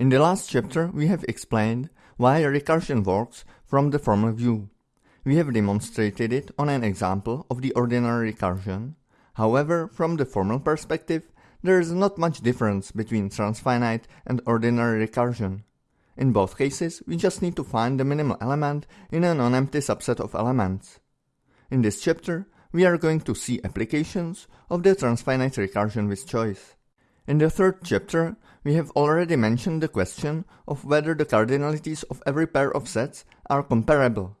In the last chapter we have explained why recursion works from the formal view. We have demonstrated it on an example of the ordinary recursion. However, from the formal perspective, there is not much difference between transfinite and ordinary recursion. In both cases, we just need to find the minimal element in a non-empty subset of elements. In this chapter, we are going to see applications of the transfinite recursion with choice. In the third chapter, we have already mentioned the question of whether the cardinalities of every pair of sets are comparable.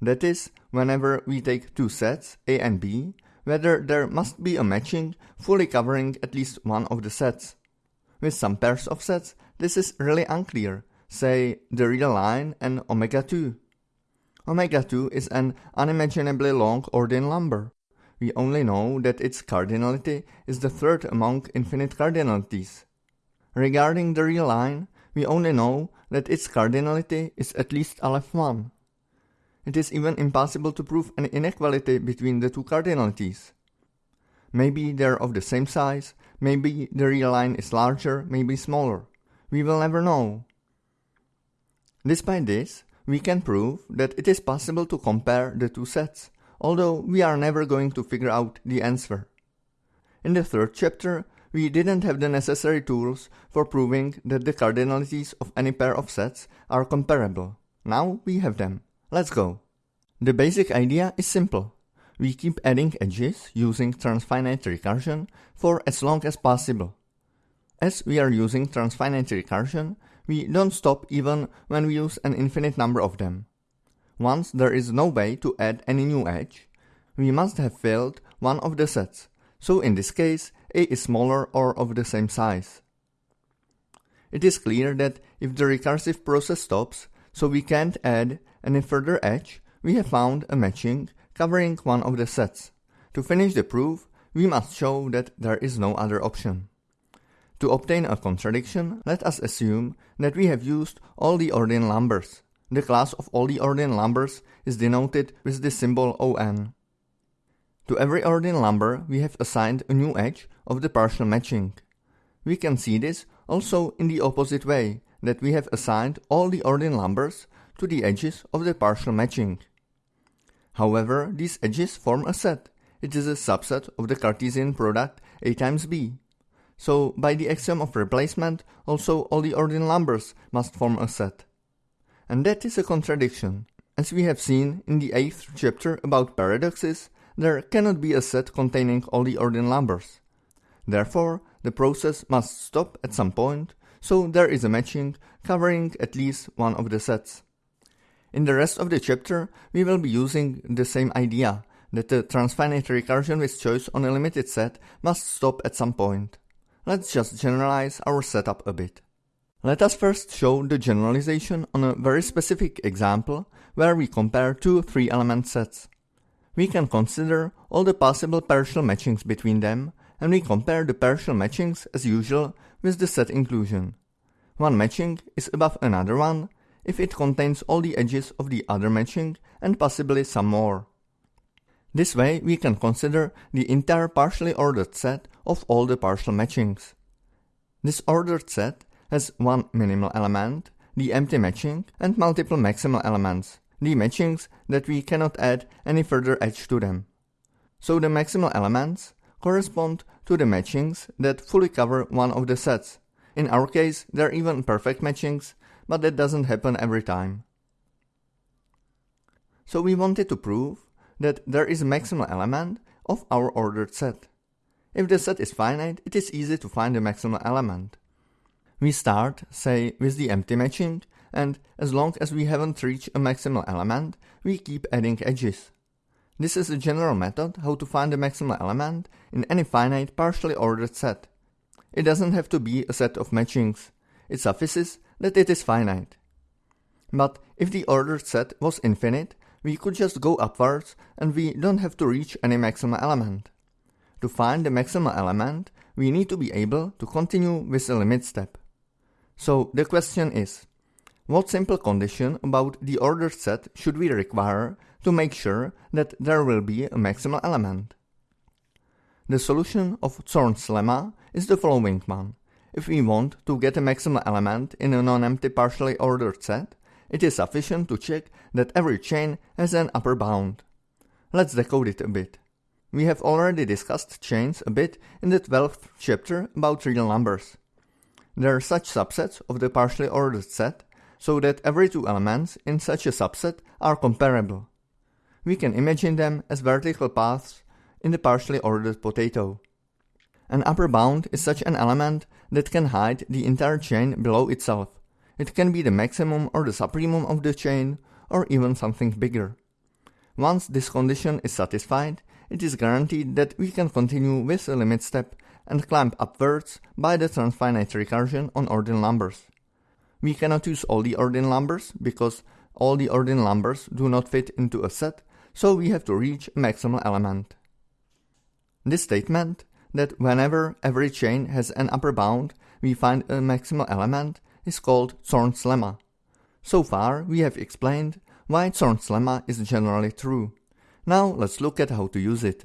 That is, whenever we take two sets, A and B, whether there must be a matching fully covering at least one of the sets. With some pairs of sets, this is really unclear, say the real line and omega 2. Omega 2 is an unimaginably long ordinal number. We only know that its cardinality is the third among infinite cardinalities. Regarding the real line, we only know that its cardinality is at least Aleph 1. It is even impossible to prove an inequality between the two cardinalities. Maybe they're of the same size, maybe the real line is larger, maybe smaller. We will never know. Despite this, we can prove that it is possible to compare the two sets, although we are never going to figure out the answer. In the third chapter, we didn't have the necessary tools for proving that the cardinalities of any pair of sets are comparable. Now we have them. Let's go. The basic idea is simple. We keep adding edges using transfinite recursion for as long as possible. As we are using transfinite recursion, we don't stop even when we use an infinite number of them. Once there is no way to add any new edge, we must have filled one of the sets, so in this case a is smaller or of the same size. It is clear that if the recursive process stops, so we can't add any further edge, we have found a matching covering one of the sets. To finish the proof, we must show that there is no other option. To obtain a contradiction, let us assume that we have used all the ordinal numbers. The class of all the ordinal numbers is denoted with the symbol ON. To every ordinal number we have assigned a new edge of the partial matching. We can see this also in the opposite way, that we have assigned all the ordinal numbers to the edges of the partial matching. However, these edges form a set. It is a subset of the Cartesian product A times B. So, by the axiom of replacement, also all the ordinal numbers must form a set. And that is a contradiction. As we have seen in the 8th chapter about paradoxes, there cannot be a set containing all the ordinal numbers. Therefore, the process must stop at some point, so there is a matching covering at least one of the sets. In the rest of the chapter, we will be using the same idea, that the transfinite recursion with choice on a limited set must stop at some point. Let's just generalize our setup a bit. Let us first show the generalization on a very specific example where we compare two three-element sets. We can consider all the possible partial matchings between them, and we compare the partial matchings as usual with the set inclusion. One matching is above another one if it contains all the edges of the other matching and possibly some more. This way we can consider the entire partially ordered set of all the partial matchings. This ordered set has one minimal element, the empty matching, and multiple maximal elements, the matchings that we cannot add any further edge to them. So the maximal elements correspond to the matchings that fully cover one of the sets. In our case, they're even perfect matchings, but that doesn't happen every time. So we wanted to prove that there is a maximal element of our ordered set. If the set is finite, it is easy to find the maximal element. We start, say, with the empty matching and as long as we haven't reached a maximal element, we keep adding edges. This is a general method how to find the maximal element in any finite partially ordered set. It doesn't have to be a set of matchings, it suffices that it is finite. But if the ordered set was infinite, we could just go upwards and we don't have to reach any maximal element. To find the maximal element, we need to be able to continue with the limit step. So the question is, what simple condition about the ordered set should we require to make sure that there will be a maximal element? The solution of Zorn's lemma is the following one. if we want to get a maximal element in a non-empty partially ordered set, it is sufficient to check that every chain has an upper bound. Let's decode it a bit. We have already discussed chains a bit in the 12th chapter about real numbers. There are such subsets of the partially ordered set so that every two elements in such a subset are comparable. We can imagine them as vertical paths in the partially ordered potato. An upper bound is such an element that can hide the entire chain below itself. It can be the maximum or the supremum of the chain, or even something bigger. Once this condition is satisfied, it is guaranteed that we can continue with the limit step and climb upwards by the transfinite recursion on ordinal numbers. We cannot use all the ordinal numbers because all the ordinal numbers do not fit into a set, so we have to reach a maximal element. This statement, that whenever every chain has an upper bound, we find a maximal element, is called Zorn's lemma. So far, we have explained why Zorn's lemma is generally true. Now let's look at how to use it.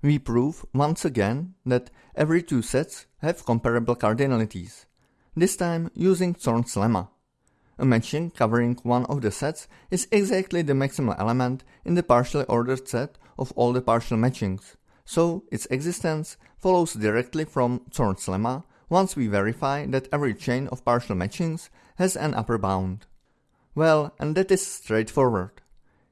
We prove once again that every two sets have comparable cardinalities, this time using Zorn's lemma. A matching covering one of the sets is exactly the maximal element in the partially ordered set of all the partial matchings, so its existence follows directly from Zorn's lemma once we verify that every chain of partial matchings has an upper bound. Well, and that is straightforward.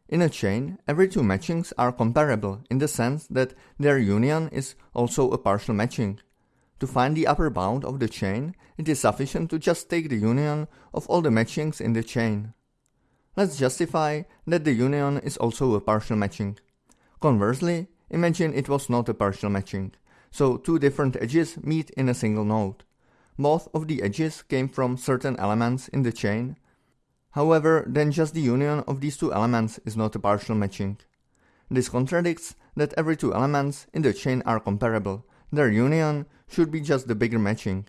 In a chain, every two matchings are comparable in the sense that their union is also a partial matching. To find the upper bound of the chain, it is sufficient to just take the union of all the matchings in the chain. Let's justify that the union is also a partial matching. Conversely, imagine it was not a partial matching, so two different edges meet in a single node. Both of the edges came from certain elements in the chain, However, then just the union of these two elements is not a partial matching. This contradicts that every two elements in the chain are comparable. Their union should be just the bigger matching.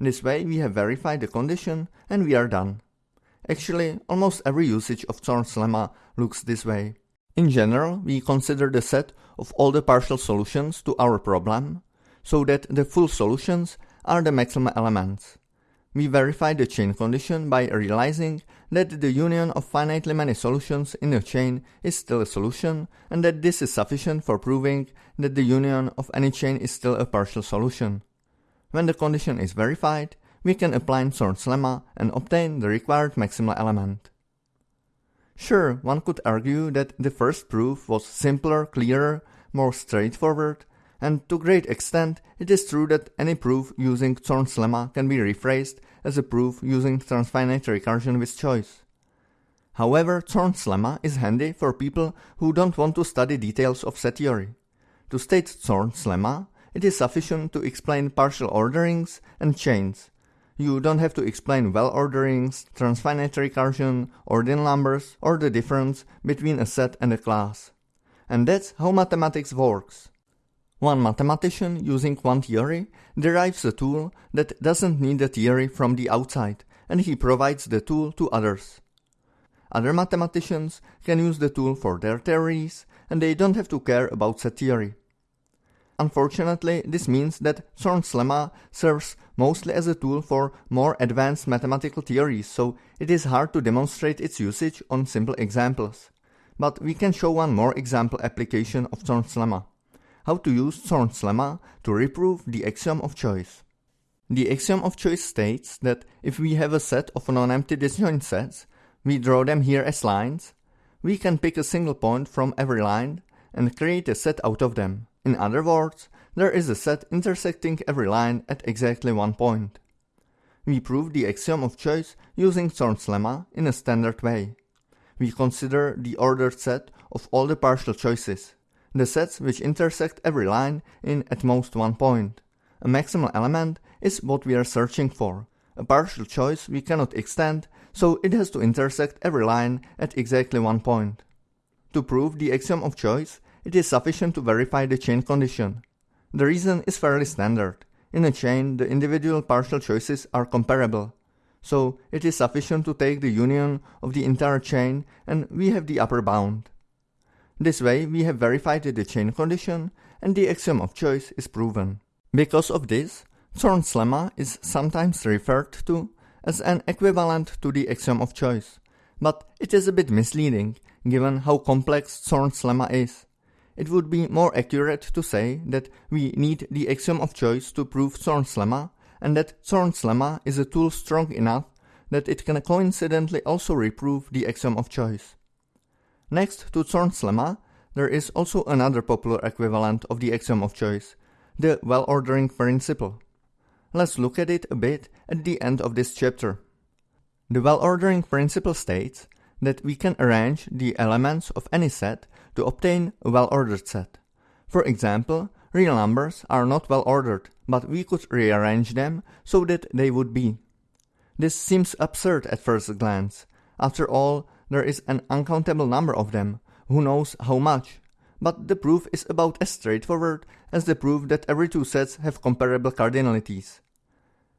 This way we have verified the condition and we are done. Actually, almost every usage of Zorn's lemma looks this way. In general, we consider the set of all the partial solutions to our problem, so that the full solutions are the maximal elements. We verify the chain condition by realizing that the union of finitely many solutions in a chain is still a solution and that this is sufficient for proving that the union of any chain is still a partial solution. When the condition is verified, we can apply Zorn's lemma and obtain the required maximal element. Sure, one could argue that the first proof was simpler, clearer, more straightforward, and to great extent it is true that any proof using Zorn's lemma can be rephrased as a proof using transfinite recursion with choice. However, Zorn's lemma is handy for people who don't want to study details of set theory. To state Zorn's lemma, it is sufficient to explain partial orderings and chains. You don't have to explain well orderings, transfinite recursion, ordinal numbers, or the difference between a set and a class. And that's how mathematics works. One mathematician using one theory derives a tool that doesn't need a theory from the outside, and he provides the tool to others. Other mathematicians can use the tool for their theories, and they don't have to care about set theory. Unfortunately, this means that Zorn's lemma serves mostly as a tool for more advanced mathematical theories, so it is hard to demonstrate its usage on simple examples. But we can show one more example application of Zorn's lemma how to use Zorn's lemma to reprove the axiom of choice. The axiom of choice states that if we have a set of non-empty disjoint sets, we draw them here as lines, we can pick a single point from every line and create a set out of them. In other words, there is a set intersecting every line at exactly one point. We prove the axiom of choice using Zorn's lemma in a standard way. We consider the ordered set of all the partial choices the sets which intersect every line in at most one point. A maximal element is what we are searching for. A partial choice we cannot extend, so it has to intersect every line at exactly one point. To prove the axiom of choice, it is sufficient to verify the chain condition. The reason is fairly standard. In a chain, the individual partial choices are comparable. So it is sufficient to take the union of the entire chain and we have the upper bound. This way we have verified the chain condition and the axiom of choice is proven. Because of this, Zorn's lemma is sometimes referred to as an equivalent to the axiom of choice, but it is a bit misleading given how complex Zorn's lemma is. It would be more accurate to say that we need the axiom of choice to prove Zorn's lemma, and that Zorn's lemma is a tool strong enough that it can coincidentally also reprove the axiom of choice. Next to Zorn's lemma, there is also another popular equivalent of the axiom of choice, the well-ordering principle. Let's look at it a bit at the end of this chapter. The well-ordering principle states that we can arrange the elements of any set to obtain a well-ordered set. For example, real numbers are not well-ordered, but we could rearrange them so that they would be. This seems absurd at first glance. After all, there is an uncountable number of them, who knows how much. But the proof is about as straightforward as the proof that every two sets have comparable cardinalities.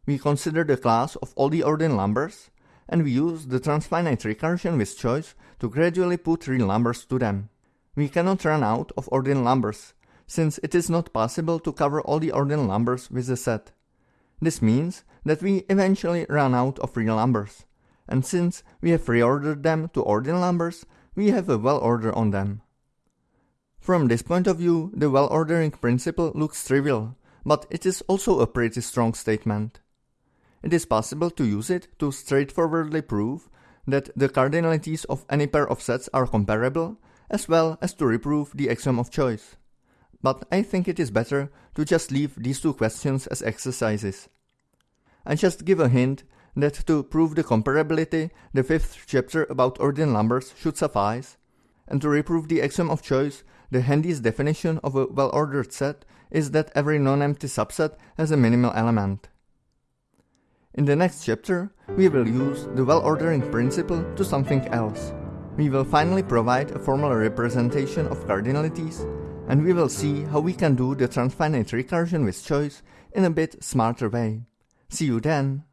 We consider the class of all the ordinal numbers, and we use the transfinite recursion with choice to gradually put real numbers to them. We cannot run out of ordinal numbers, since it is not possible to cover all the ordinal numbers with a set. This means that we eventually run out of real numbers, and since we have reordered them to ordinal numbers, we have a well order on them. From this point of view, the well-ordering principle looks trivial, but it is also a pretty strong statement. It is possible to use it to straightforwardly prove that the cardinalities of any pair of sets are comparable, as well as to reprove the axiom of choice. But I think it is better to just leave these two questions as exercises. I just give a hint that to prove the comparability, the fifth chapter about ordinal numbers should suffice, and to reprove the axiom of choice, the handiest definition of a well-ordered set is that every non-empty subset has a minimal element. In the next chapter, we will use the well-ordering principle to something else. We will finally provide a formal representation of cardinalities, and we will see how we can do the transfinite recursion with choice in a bit smarter way. See you then!